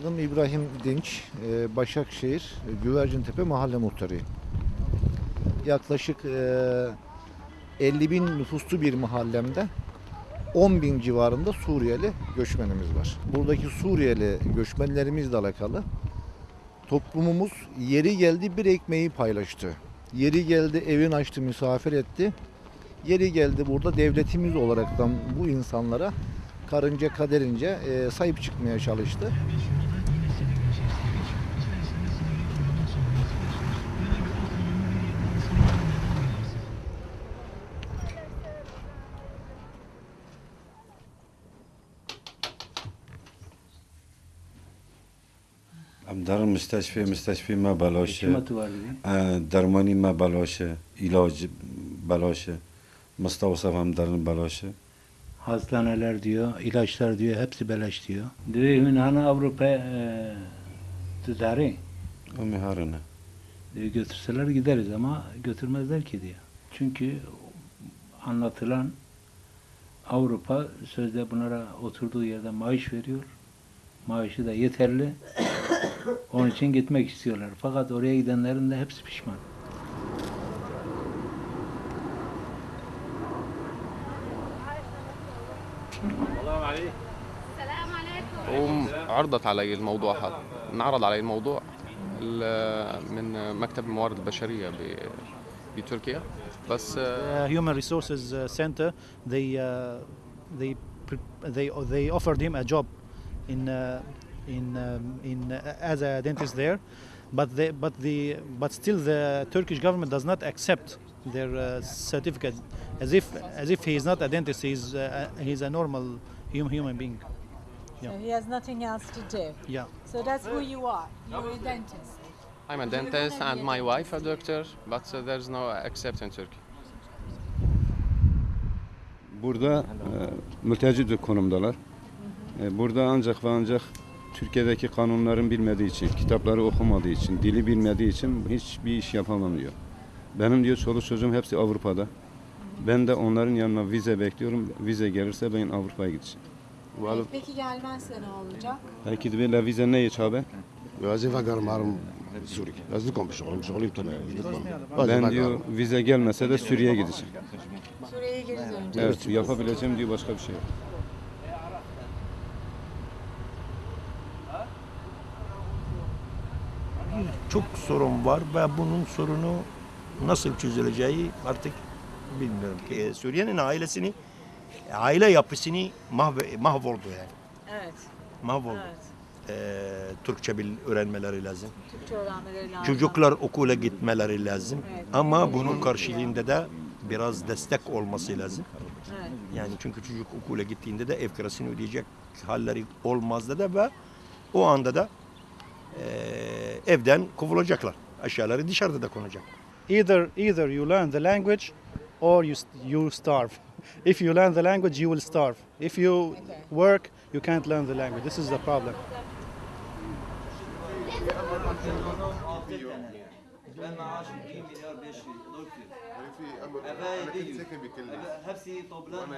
Adım İbrahim Dinç, e, Başakşehir e, Güvercintepe Mahalle Muhtarıyım. Yaklaşık e, 50 bin nüfuslu bir mahallemde 10 bin civarında Suriyeli göçmenimiz var. Buradaki Suriyeli göçmenlerimizle alakalı toplumumuz yeri geldi bir ekmeği paylaştı. Yeri geldi evin açtı misafir etti. Yeri geldi burada devletimiz olaraktan bu insanlara karınca kaderince e, sahip çıkmaya çalıştı. در مستشفی مستشفی ما بلاشه Hükümeti var dedi. اه، درمانی ما بلاشه علاج بلاشه مستوصف هم در بلاشه Hastaneler diyor, ilaçlar diyor, hepsi beleş diyor. Diyor hani hani Avrupa e, tutarı امی هرنه diyor, götürseler gideriz ama götürmezler ki diyor. Çünkü anlatılan Avrupa sözde bunlara oturduğu yerde maaş veriyor. Maaşı da yeterli. Onun için gitmek istiyorlar. Fakat oraya gidenlerin de hepsi pişman. السلام عليكم وعرضت علي الموضوع هذا انعرض علي الموضوع ال- من مكتب الموارد البشرية ب- بتركيا بس uh, resources uh, center they uh, they they they offered him a job in uh, in um, in uh, as a dentist there but they but the but still the Turkish government does not accept their uh, certificate as if as if he is not a dentist he's uh, he's a normal hum, human being So he has nothing else to do. yeah So that's who you are. You're a dentist. I'm a dentist and my wife a doctor but uh, there's no accept in Turkey Burada e, mülteci konumdalar. E, burada ancak ve ancak Türkiye'deki kanunların bilmediği için, kitapları okumadığı için, dili bilmediği için hiçbir iş yapamam diyor. Benim diyor çoluk çocuğum hepsi Avrupa'da. Ben de onların yanına vize bekliyorum. Vize gelirse ben Avrupa'ya gideceğim. Vallahi, Peki gelmezse ne olacak? Belki de böyle vize ne hiç abi? Vazife karmarım Suriye. Nasıl komşu olayım, şu olayım tanıyorum. Ben diyor vize gelmese de Suriye'ye gideceğim. Suriye'ye gideceğim. Evet, yapabileceğim diyor başka bir şey yok. Çok sorun var ve bunun sorunu nasıl çözüleceği artık bilmiyorum ki. E, Suriye'nin ailesini, aile yapısını mahve, mahvoldu yani. Evet. Mahvoldu. Evet. E, Türkçe bil öğrenmeleri lazım. Türkçe öğrenmeleri lazım. Çocuklar okula gitmeleri lazım. Evet. Ama bunun karşılığında da biraz destek olması lazım. Evet. Yani çünkü çocuk okula gittiğinde de ev kirasını ödeyecek halleri olmazdı da ve o anda da e, evden kovulacaklar. Aşağıları dışarıda da konacak. either either you learn the language or you you starve if you learn the language you will starve if you work you can't learn the language this is the problem Ben maaşım 2 milyar 500 Hepsi toplam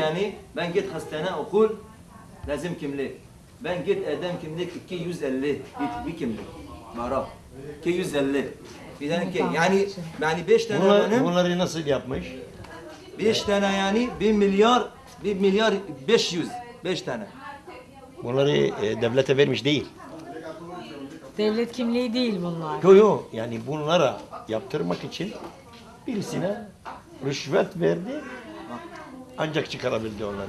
yani ben git hastane okul lazım kimlik. Ben git edem kimlik 250 git bir kimlik. Mara 250. Bir tane ki yani yani 5 tane benim bunları nasıl yapmış? 5 tane yani 1 milyar 1 milyar 500 5 tane. Bunları e, devlete vermiş değil. Devlet kimliği değil bunlar. Yo yo yani bunlara yaptırmak için birisine rüşvet verdi ancak çıkarabildi onları.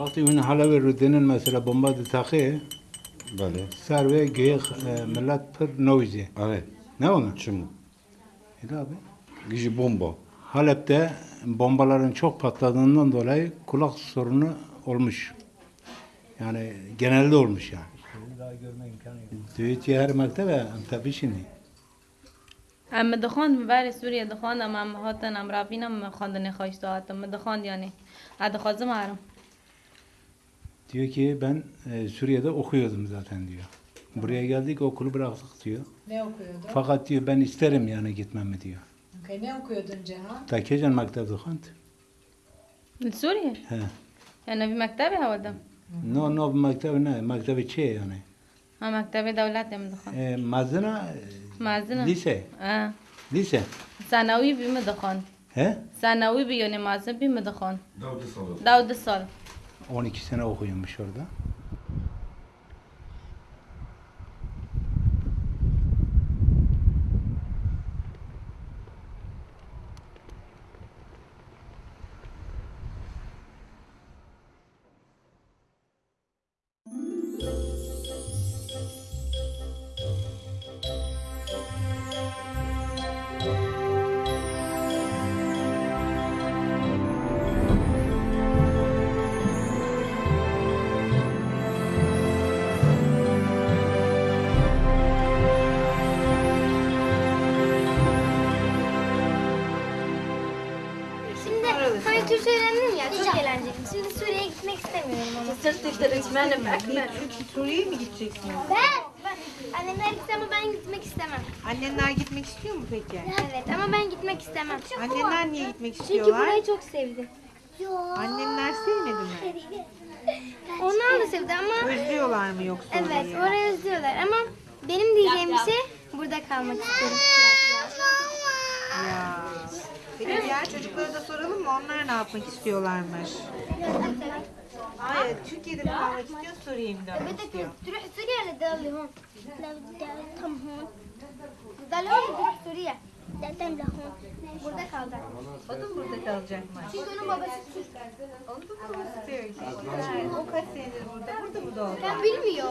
وقتی اون حالا به رودنن مثلا بمبا تاخه بله سر و گیخ ملت پر نویزه evet نه اون çimu Öyle abi. Gücü bomba. Halep'te bombaların çok patladığından dolayı kulak sorunu olmuş. Yani genelde olmuş yani. Daha görme imkanı yok. Düğütü her mektebe tabii şimdi. ام دخواند بر سوریه دخواندم ام هاتن ام رافینم خواندن خواشت هاتم دخواند yani. Hadi خازم هرم Diyor ki ben e, Suriye'de okuyordum zaten diyor. Buraya geldik okulu bıraktık diyor. Ne okuyordun? Fakat diyor ben isterim yani gitmemi diyor. Okay, ne okuyordun Cihan? Takecan mektebde kant. Suriye? He. Yani bir mektebi havada. No, no mektebi ne? Mektebi çe yani. Ha mektebi devlet mi dukhan? E, mazına? E, mazına. Lise. Ha. Lise. Sanavi bir mi dukhan? He? Sanavi bir yani mazına bir mi dukhan? Davde sal. Davde sal. 12 sene okuyormuş orada. Hani Türkçe öğrendim ya çok eğlenceli. Şimdi Suriye'ye gitmek istemiyorum ama. Suriye'ye mi gideceksin? Ben, ben annemler gitse ama ben gitmek istemem. Annenler gitmek istiyor mu peki? Evet ama ben gitmek istemem. Annenler niye gitmek Çünkü istiyorlar? burayı çok sevdim. Annenler sevmedi mi? Onlar da sevdi ama Özlüyorlar mı yoksa evet orayı? orayı özlüyorlar ama benim diyeceğim bir şey burada kalmak istiyorum. Ya. Peki diğer çocuklara da soralım mı? Onlar ne yapmak istiyorlarmış? Hayır, Türkiye'de mi kalmak istiyor, Suriye'ye mi dönmek بدك istiyor? تروح سوريا ولا تضل هون؟ لا بدي أتم هون تضل هون تروح سوريا بدي أتم لهون burada kaldı. O da burada kalacakmış. Çünkü onun babası Türk. Onu da mı istiyor ki? O kaç senedir burada? Burada mı doğdu? كان بالمية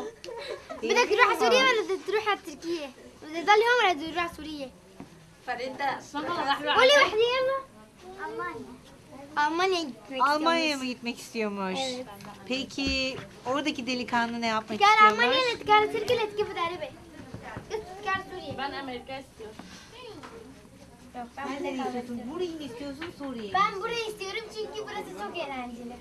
بدك تروح على سوريا ولا بدك تروح على تركيا؟ بدك تضل هون ولا بدك تروح على سوريا؟ Farida. Öyle vahdi yalla. Almanya. Almanya'ya gitmek Almanya'ya mı gitmek istiyormuş? Evet. Peki oradaki delikanlı ne yapmak Gel istiyormuş? Almanya'ya gel Türkiye'ye git bu darabe. Gel Suriye. Ben Amerika istiyorum. Yok, ben istiyorsun? Burayı mı istiyorsun Suriye'yi? Ben burayı istiyorum çünkü burası çok eğlenceli.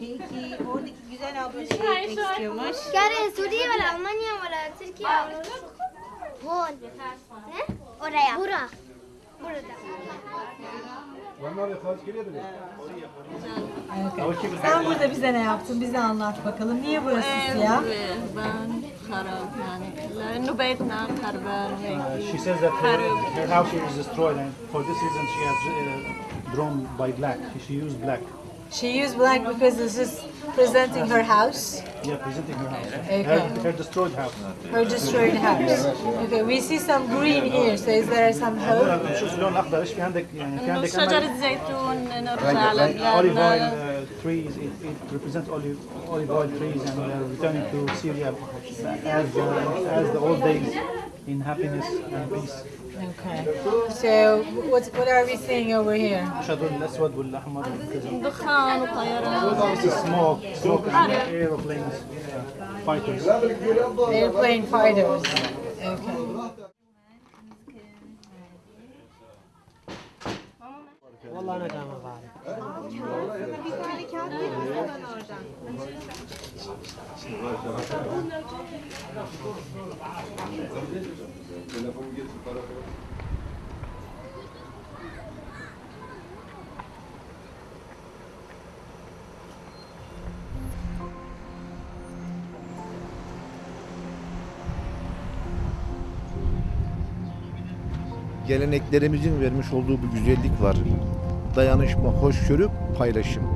Peki oradaki güzel abla nereye gitmek istiyormuş? Gel Suriye var, Almanya var, Türkiye var. Hon. Ne? Oraya. Bura. Burada. Sen burada bize ne yaptın? Bize anlat bakalım. Niye burası siyah? ben خراب يعني لانه بيتنا خربان وهيك She says that her, her house was destroyed and for this reason she has uh, drawn by black. She used black. She used black because this is presenting her house, Yeah, presenting her house. Okay. Her, her destroyed house. her destroyed house. Okay, we see some green here. So is there some hope? شوف اللون الاخضر ايش في عندك يعني في انه عندك شجرة أمل؟ زيتون نرجع على olive oil بلادنا uh, trees. It, it represents olive olive oil trees, and we are returning to Syria as uh, as the old days in happiness and peace. Okay. So what what are we seeing over here? الشجر الاسود والاحمر والكذا. دخان وطيران This is smoke, smoke and aeroplanes, uh, fighters. Airplane fighters. Okay. Bir kağıt verirsin bana oradan. Geleneklerimizin vermiş olduğu bu güzellik var. Dayanışma, hoşgörü, paylaşım.